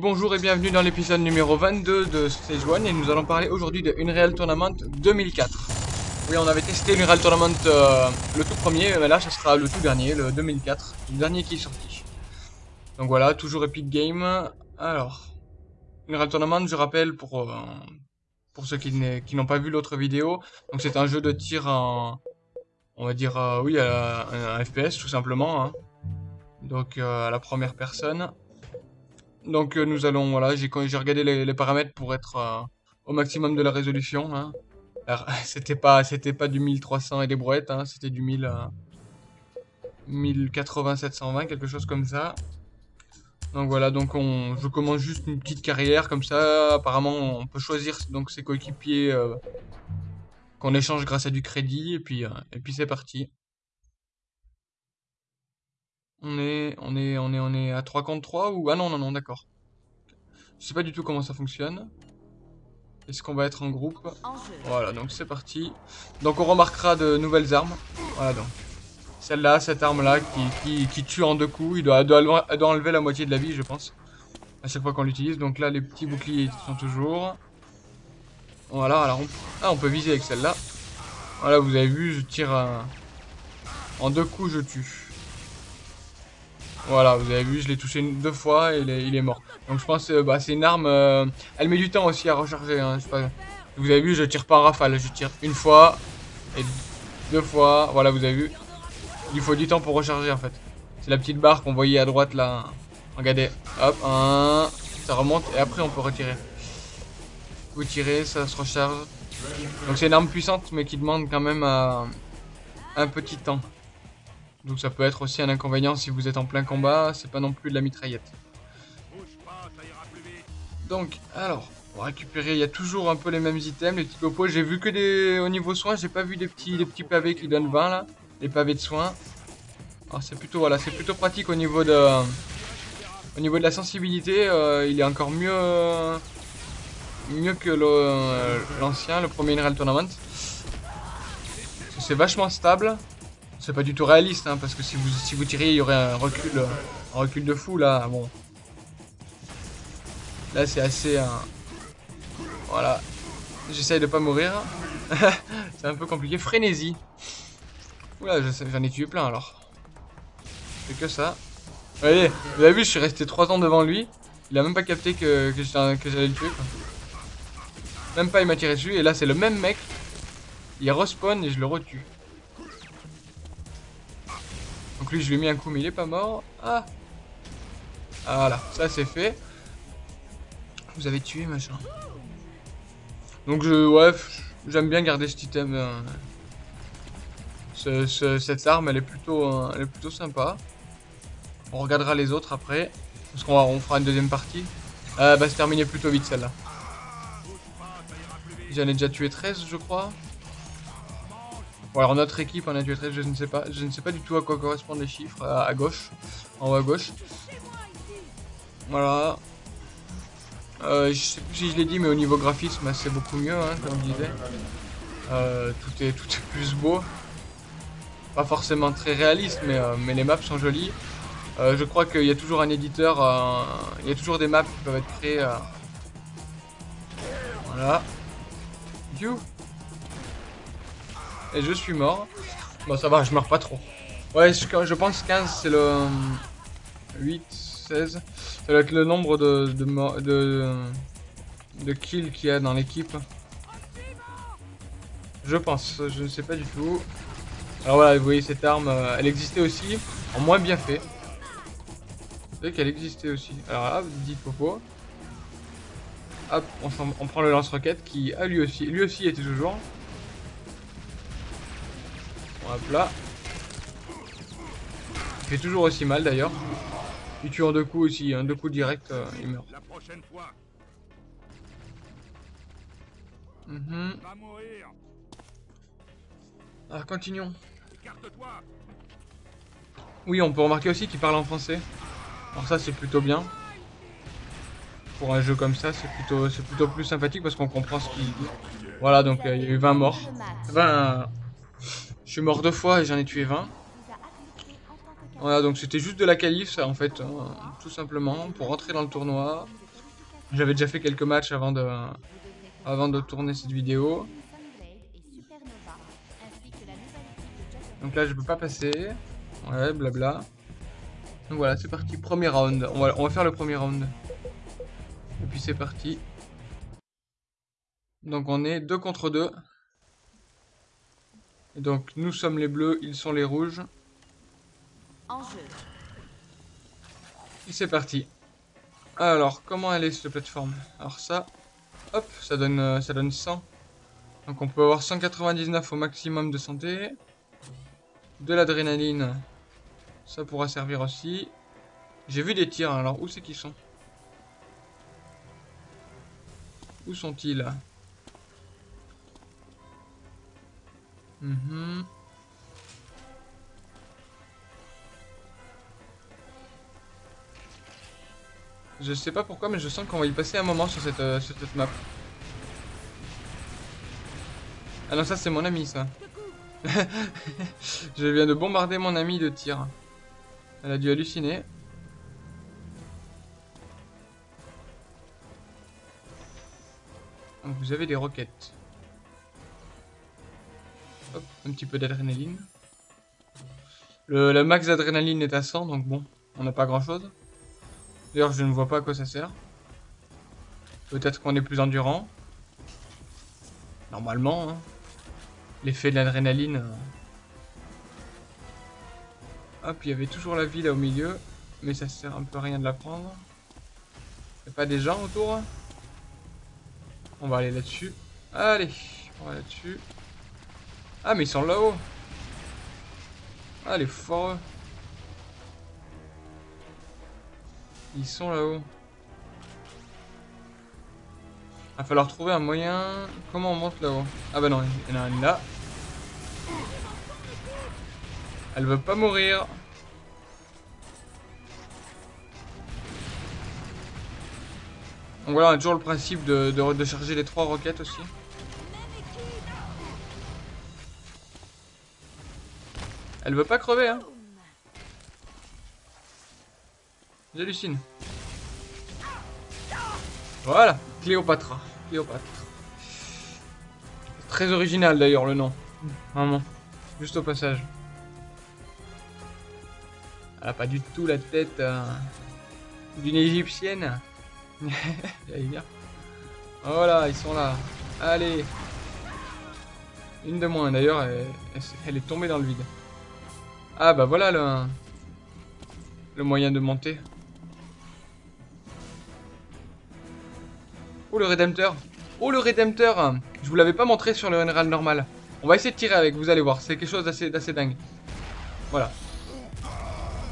bonjour et bienvenue dans l'épisode numéro 22 de Stage 1 et nous allons parler aujourd'hui de Unreal Tournament 2004. Oui, on avait testé Unreal Tournament euh, le tout premier, mais là ça sera le tout dernier, le 2004, le dernier qui est sorti. Donc voilà, toujours Epic Game. Alors, Unreal Tournament, je rappelle pour, euh, ceux qui n'ont pas vu l'autre vidéo, donc c'est un jeu de tir en, on va dire, euh, oui, un, FPS tout simplement. Hein. Donc à la première personne. Donc euh, nous allons, voilà, j'ai regardé les, paramètres pour être euh, au maximum de la résolution. Hein. C'était pas, pas du 1300 et des brouettes, hein, c'était du 1000, 1080, 720, quelque chose comme ça. Donc voilà, donc on, je commence juste une petite carrière comme ça. Apparemment, on peut choisir donc ses coéquipiers euh, qu'on échange grâce à du crédit et puis et puis c'est parti. On est, on est, on est, on est à 3 contre 3 ou... Ah non, non, non, d'accord. Je sais pas du tout comment ça fonctionne. Est-ce qu'on va être en groupe? Voilà, donc c'est parti. Donc on remarquera de nouvelles armes. Voilà donc. Celle-là, cette arme-là qui, qui, tue en deux coups. Il doit, doit, doit, enlever la moitié de la vie, je pense. À chaque fois qu'on l'utilise. Donc là, les petits boucliers sont toujours. Voilà, alors on, ah, on peut viser avec celle-là. Voilà, vous avez vu, je tire en deux coups, je tue. Voilà, vous avez vu, je l'ai touché deux fois et il est, mort. Donc je pense que euh, bah, c'est une arme... Euh, elle met du temps aussi à recharger. Hein, vous avez vu, je tire pas en rafale. Je tire une fois et deux fois. Voilà, vous avez vu. Il faut du temps pour recharger en fait. C'est la petite barre qu'on voyait à droite là. Regardez. Hop, un... Ça remonte et après on peut retirer. Vous tirez, ça se recharge. Donc c'est une arme puissante mais qui demande quand même euh, un petit temps. Donc ça peut être aussi un inconvénient si vous êtes en plein combat, c'est pas non plus de la mitraillette. Donc, alors, pour récupérer, il y a toujours un peu les mêmes items, les petits copeaux. J'ai vu que des... au niveau soins, j'ai pas vu des petits, des petits pavés qui donnent 20 là. Les pavés de soins. Alors c'est plutôt, voilà, c'est plutôt pratique au niveau de... Au niveau de la sensibilité, euh, il est encore mieux... mieux que l'ancien, le, premier Unreal Tournament. C'est vachement stable. C'est pas du tout réaliste, hein, parce que si vous, si vous tiriez, il y aurait un recul, un recul de fou, là, bon. Là, c'est assez... Euh, voilà. J'essaye de pas mourir. c'est un peu compliqué. Frénésie. Oula, j'en ai tué plein, alors. C'est que ça. Vous voyez, vous avez vu, je suis resté 3 ans devant lui. Il a même pas capté que, que j'allais le tuer, Même pas, il m'a tiré dessus. Et là, c'est le même mec. Il respawn et je le retue. Je lui ai mis un coup, mais il est pas mort. Ah Voilà, ça c'est fait. Vous avez tué, machin. Donc je, ouais, j'aime bien garder cet item. Euh, cette arme, elle est plutôt, euh, elle est plutôt sympa. On regardera les autres après. Parce qu'on on fera une deuxième partie. Euh, bah, se terminer plutôt vite celle-là. J'en ai déjà tué 13, je crois. Bon alors notre équipe en 13, je ne sais pas. Je ne sais pas du tout à quoi correspondent les chiffres à, gauche. En haut à gauche. Voilà. Euh, je sais plus si je l'ai dit, mais au niveau graphisme, c'est beaucoup mieux, hein, comme je disais. Euh, tout, est, tout est plus beau. Pas forcément très réaliste, mais, euh, mais les maps sont jolies. Je crois qu'il y a toujours un éditeur, il y a toujours des maps qui peuvent être créées. Voilà. You. Et je suis mort. Bon, ça va, je meurs pas trop. Ouais, je, pense 15, c'est le... 8, 16. Ça doit être le nombre de, de, de, de kills qu'il y a dans l'équipe. Je pense, je ne sais pas du tout. Alors voilà, vous voyez cette arme, euh, elle existait aussi, en moins bien fait. Vous voyez qu'elle existait aussi. Alors là, dit popo. Hop, on, on prend le lance-roquette qui, a lui aussi, lui aussi était toujours. Hop là. Il fait toujours aussi mal d'ailleurs. Il tue en deux coups aussi, un deux coups direct, euh, il meurt. Mhm. Alors continuons. Oui, on peut remarquer aussi qu'il parle en français. Alors ça c'est plutôt bien. Pour un jeu comme ça, c'est plutôt, plutôt plus sympathique parce qu'on comprend ce qu'il dit. Voilà, donc euh, il y a eu 20 morts. 20, je suis mort deux fois et j'en ai tué 20. Voilà, donc c'était juste de la qualif, ça, en fait, hein, tout simplement, pour rentrer dans le tournoi. J'avais déjà fait quelques matchs avant de, tourner cette vidéo. Donc là, je peux pas passer. Ouais, blabla. Donc voilà, c'est parti. Premier round. On va, on va faire le premier round. Et puis c'est parti. Donc on est 2 contre 2. Donc nous sommes les bleus, ils sont les rouges. En jeu. Et c'est parti. Alors, comment elle est cette plateforme? Alors ça, hop, ça donne, euh, ça donne 100. Donc on peut avoir 199 au maximum de santé. De l'adrénaline, ça pourra servir aussi. J'ai vu des tirs, alors où c'est qu'ils sont? Où sont-ils? Mhm. Je sais pas pourquoi, mais je sens qu'on va y passer un moment sur cette, euh, sur cette map. Ah non, ça c'est mon ami, ça. je viens de bombarder mon ami de tir. Elle a dû halluciner. Donc vous avez des roquettes. Hop, un petit peu d'adrénaline. Le, max d'adrénaline est à 100, donc bon, on n'a pas grand chose. D'ailleurs, je ne vois pas à quoi ça sert. Peut-être qu'on est plus endurant. Normalement, hein. L'effet de l'adrénaline. Euh. Hop, il y avait toujours la vie là au milieu. Mais ça sert un peu à rien de la prendre. a pas des gens autour? On va aller là-dessus. Allez, on va là-dessus. Ah, mais ils sont là-haut. Ah, les forts. Ils sont là-haut. Va falloir trouver un moyen... Comment on monte là-haut? Ah bah non, il y en a une là. Elle veut pas mourir. Donc voilà, on a toujours le principe de, de, charger les trois roquettes aussi. Elle veut pas crever, hein. J'hallucine. Voilà, Cléopatra. Cléopâtre. Très original d'ailleurs le nom. Vraiment. Juste au passage. Elle a pas du tout la tête euh, d'une égyptienne. Voilà, ils sont là. Allez. Une de moins d'ailleurs, elle, est tombée dans le vide. Ah bah voilà le, le moyen de monter. Oh le rédempteur Oh le rédempteur Je vous l'avais pas montré sur le général normal. On va essayer de tirer avec, vous allez voir. C'est quelque chose d'assez dingue. Voilà.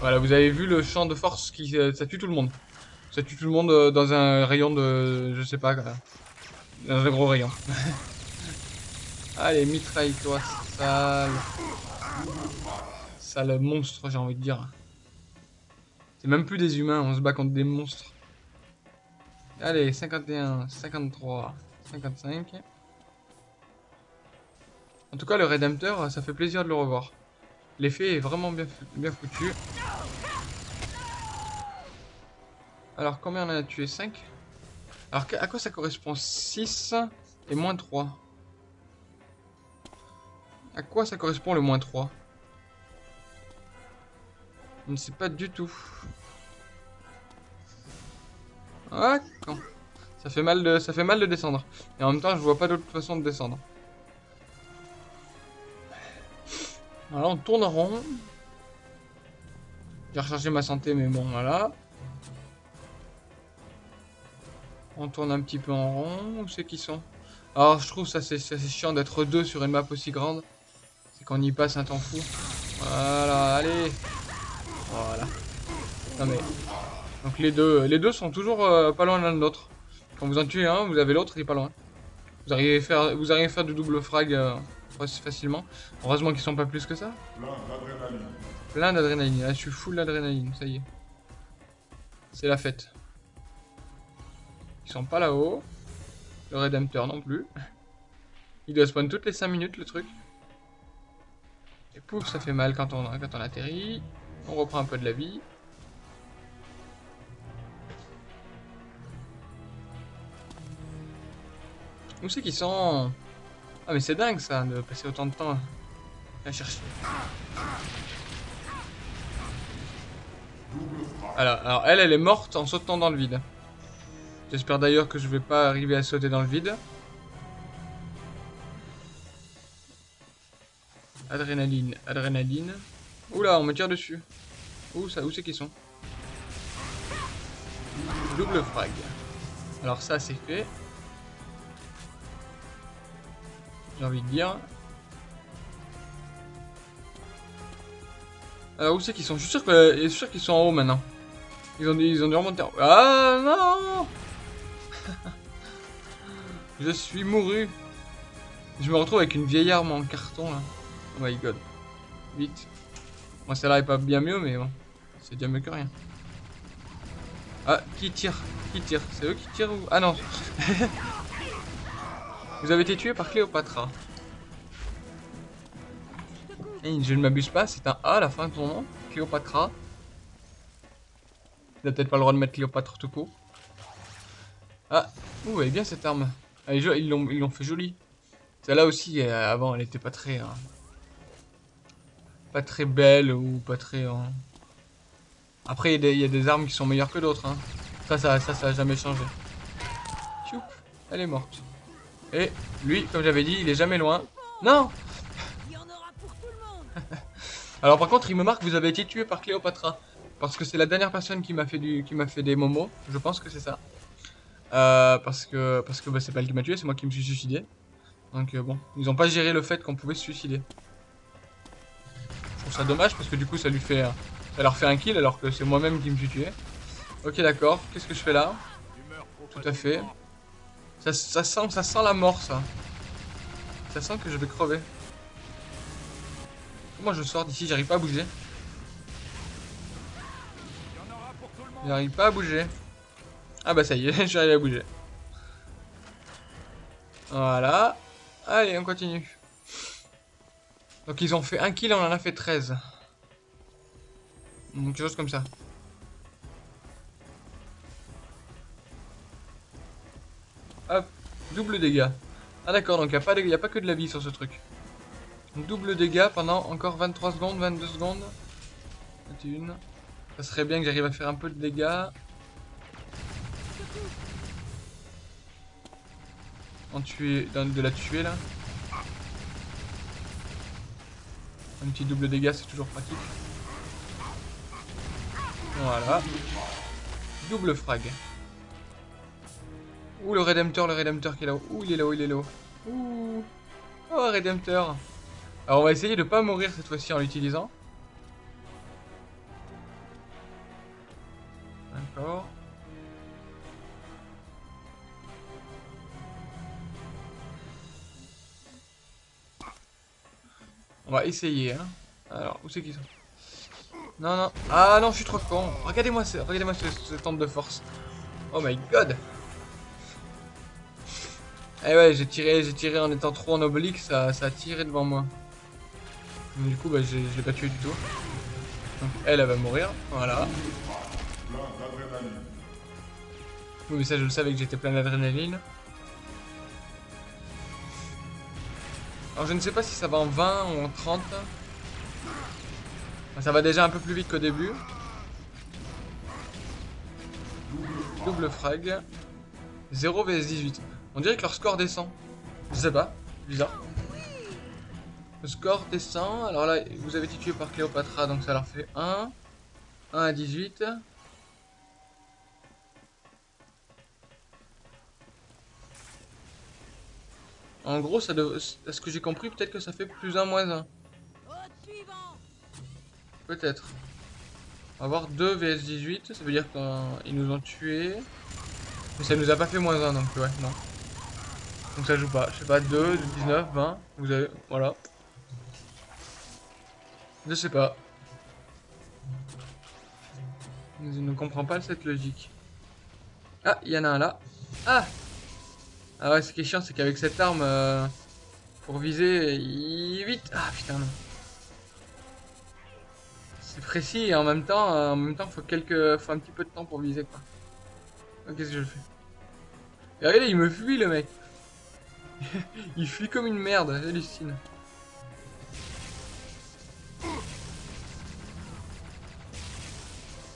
Voilà, vous avez vu le champ de force qui euh, ça tue tout le monde. Ça tue tout le monde euh, dans un rayon de... Je sais pas. Dans un gros rayon. Allez, mitraille-toi, sale. Sale monstre, j'ai envie de dire. C'est même plus des humains, on se bat contre des monstres. Allez, 51, 53, 55. En tout cas, le Rédempteur, ça fait plaisir de le revoir. L'effet est vraiment bien, bien foutu. Alors, combien on a tué? 5 Alors, à quoi ça correspond? 6 et moins 3 À quoi ça correspond le moins 3 Je ne sais pas du tout. Ah, Ça fait mal de, ça fait mal de descendre. Et en même temps, je vois pas d'autre façon de descendre. Voilà, on tourne en rond. J'ai rechargé ma santé, mais bon, voilà. On tourne un petit peu en rond. Où c'est qu'ils sont? Alors, je trouve ça c'est chiant d'être deux sur une map aussi grande. C'est qu'on y passe un temps fou. Voilà, allez. Voilà. Non mais donc les deux, les deux sont toujours euh, pas loin l'un de l'autre. Quand vous en tuez un, vous avez l'autre, il est pas loin. Vous arrivez à faire, vous arrivez faire du double frag euh, facilement. Heureusement qu'ils sont pas plus que ça. Plein d'adrénaline. Là, je suis full d'adrénaline, ça y est. C'est la fête. Ils sont pas là-haut. Le Redemptor non plus. Il doit spawn toutes les 5 minutes le truc. Et pouf, ça fait mal quand on, quand on atterrit. On reprend un peu de la vie. Où c'est qu'ils sont Ah mais c'est dingue ça, de passer autant de temps à chercher. Alors, alors elle, elle est morte en sautant dans le vide. J'espère d'ailleurs que je vais pas arriver à sauter dans le vide. Adrénaline, adrénaline. Oula, on me tire dessus. Où ça Où c'est qu'ils sont? Double frag. Alors ça, c'est fait. J'ai envie de dire. Alors où c'est qu'ils sont? Je suis sûr sûr qu'ils sont en haut maintenant. Ils ont, ils ont dû remonter en haut. Ah non Je suis mouru. Je me retrouve avec une vieille arme en carton là. Oh my god. Vite. Moi celle-là est pas bien mieux mais bon. C'est bien mieux que rien. Ah, qui tire Qui tire C'est eux qui tirent ou... Ah non Vous avez été tué par Cléopatra. Et je ne m'abuse pas, c'est un A à la fin de ton nom. Cléopatra. Il a peut-être pas le droit de mettre Cléopâtre tout court. Ah, ouh, elle est bien cette arme. ils l'ont fait jolie. Celle-là aussi, euh, avant, elle était pas très... Hein, pas très belle ou pas très... Hein. Après, il y, a des armes qui sont meilleures que d'autres. Hein. Ça, ça, ça, ça a jamais changé. Choup, elle est morte. Et lui, comme j'avais dit, il est jamais loin. Non Alors par contre, il me marque, vous avez été tué par Cléopatra. Parce que c'est la dernière personne qui m'a fait du, qui m'a fait des momos. Je pense que c'est ça. Euh, parce que, parce que bah, c'est pas elle qui m'a tué, c'est moi qui me suis suicidé. Donc euh, bon, ils ont pas géré le fait qu'on pouvait se suicider. Trouve ça dommage parce que du coup ça lui fait, ça leur fait un kill alors que c'est moi-même qui me suis tué. Ok d'accord, qu'est-ce que je fais là Tout à fait. Ça, ça, sent, ça sent la mort ça. Ça sent que je vais crever. Comment je sors d'ici? J'arrive pas à bouger. J'arrive pas à bouger. Ah bah ça y est, j'arrive à bouger. Voilà. Allez, on continue. Donc ils ont fait un kill, on en a fait 13. Donc quelque chose comme ça. Hop, double dégâts. Ah d'accord, donc il n'y a, a, pas que de la vie sur ce truc. Double dégâts pendant encore 23 secondes, 22 secondes. 21. Ça serait bien que j'arrive à faire un peu de dégâts. En tuer, de la tuer là. Un petit double dégâts, c'est toujours pratique. Voilà. Double frag. Ouh, le rédempteur, le rédempteur qui est là-haut. Ouh, il est là-haut, il est là-haut. Ouh. Oh, rédempteur. Alors, on va essayer de pas mourir cette fois-ci en l'utilisant. D'accord. On va essayer, hein. Alors, où c'est qu'ils sont? Non, non. Ah non, je suis trop con. Regardez-moi ce, regardez ce, ce de force. Oh my god. Eh ouais, j'ai tiré, j'ai tiré en étant trop en oblique, ça, ça a tiré devant moi. du coup, bah, je l'ai pas tué du tout. Elle, elle va mourir. Voilà. Oui, mais ça, je le savais que j'étais plein d'adrénaline. Alors, je ne sais pas si ça va en 20 ou en 30. Ça va déjà un peu plus vite qu'au début. Double frag. 0 vs 18. On dirait que leur score descend. Je sais pas, bizarre. Le score descend. Alors là, vous avez été tué par Cléopatra, donc ça leur fait 1. 1 à 18. En gros, ça est ce que j'ai compris, peut-être que ça fait plus 1 moins 1. Peut-être. On va avoir 2 vs 18, ça veut dire qu'ils nous ont tués. Mais ça nous a pas fait moins 1, donc ouais, non. Donc ça joue pas. Je sais pas, 2, 19, 20. Vous avez. Voilà. Je sais pas. Je ne comprends pas cette logique. Ah, il y en a un là. Ah Ah ouais, ce qui est chiant, c'est qu'avec cette arme, euh, pour viser, vite. Ah putain, non. C'est précis et en même temps, euh, en même temps, faut quelques, faut un petit peu de temps pour viser quoi. Qu'est-ce que je fais? Regardez, il me fuit le mec. il fuit comme une merde, j'hallucine.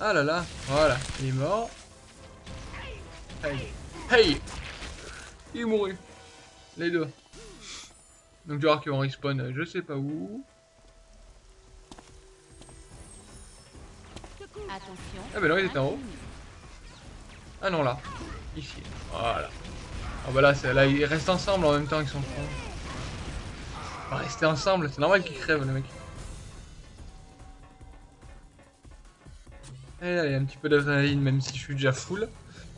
Ah là là, voilà, il est mort. Hey, hey Il est mouru. Les deux. Donc tu vois qu'ils vont respawn je sais pas où. Attention. Ah bah non, il était en haut. Ah non, là. Ici. Voilà. Ah bah là, là, ils restent ensemble en même temps qu'ils sont cons. Bah, rester ensemble, c'est normal qu'ils crèvent, les mecs. Et là, il y a un petit peu d'adrénaline, même si je suis déjà full.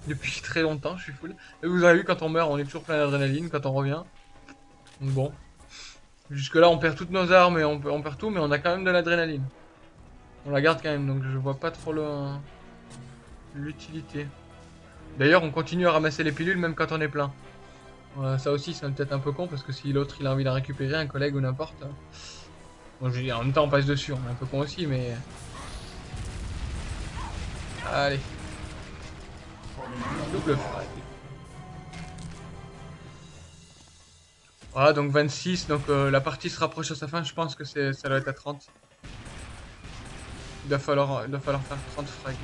Depuis très longtemps, je suis full. Et vous avez vu, quand on meurt, on est toujours plein d'adrénaline quand on revient. Donc bon. Jusque là, on perd toutes nos armes et on, perd tout, mais on a quand même de l'adrénaline. On la garde quand même, donc je vois pas trop l'utilité. D'ailleurs, on continue à ramasser les pilules même quand on est plein. ça aussi, c'est peut-être un peu con, parce que si l'autre il a envie d'en récupérer, un collègue ou n'importe... Bon, je dire, en même temps, on passe dessus, on est un peu con aussi, mais... Allez. Double frag. Voilà, donc 26, donc euh, la partie se rapproche à sa fin, je pense que ça doit être à 30. Il va falloir, il va falloir faire 30 frags.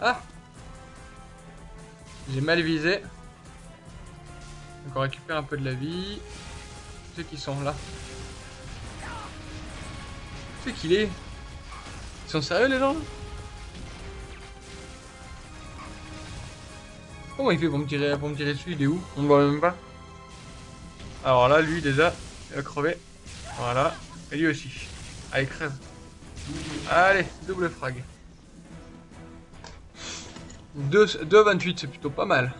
Ah J'ai mal visé. Donc on récupère un peu de la vie. Ceux qui sont là. C'est qu'il est? Ils sont sérieux les gens? Comment il fait pour me tirer, pour me tirer dessus? Il est où? On ne voit même pas. Alors là, lui déjà, il a crevé. Voilà. Et lui aussi. Allez, crève. Allez, double frag. 2,28, c'est plutôt pas mal.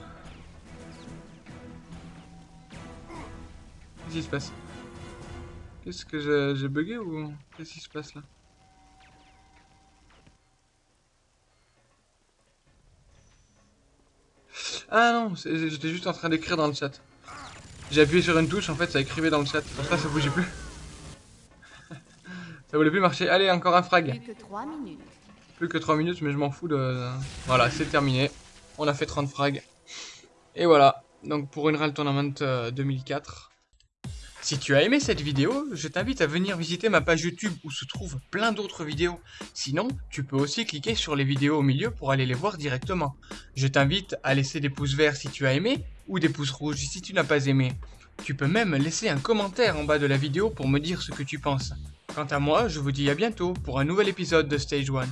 Qu'est-ce qui se passe? Qu'est-ce que j'ai bugué ou qu'est-ce qui se passe là? Ah non, j'étais juste en train d'écrire dans le chat. J'ai appuyé sur une touche, en fait ça écrivait dans le chat. Pour ça, ça bougeait plus. ça voulait plus marcher. Allez, encore un frag. Plus que 3 minutes. Plus que 3 minutes, mais je m'en fous de... Voilà, c'est terminé. On a fait 30 frags. Et voilà. Donc pour une Real Tournament 2004, si tu as aimé cette vidéo, je t'invite à venir visiter ma page YouTube où se trouvent plein d'autres vidéos. Sinon, tu peux aussi cliquer sur les vidéos au milieu pour aller les voir directement. Je t'invite à laisser des pouces verts si tu as aimé ou des pouces rouges si tu n'as pas aimé. Tu peux même laisser un commentaire en bas de la vidéo pour me dire ce que tu penses. Quant à moi, je vous dis à bientôt pour un nouvel épisode de Stage 1.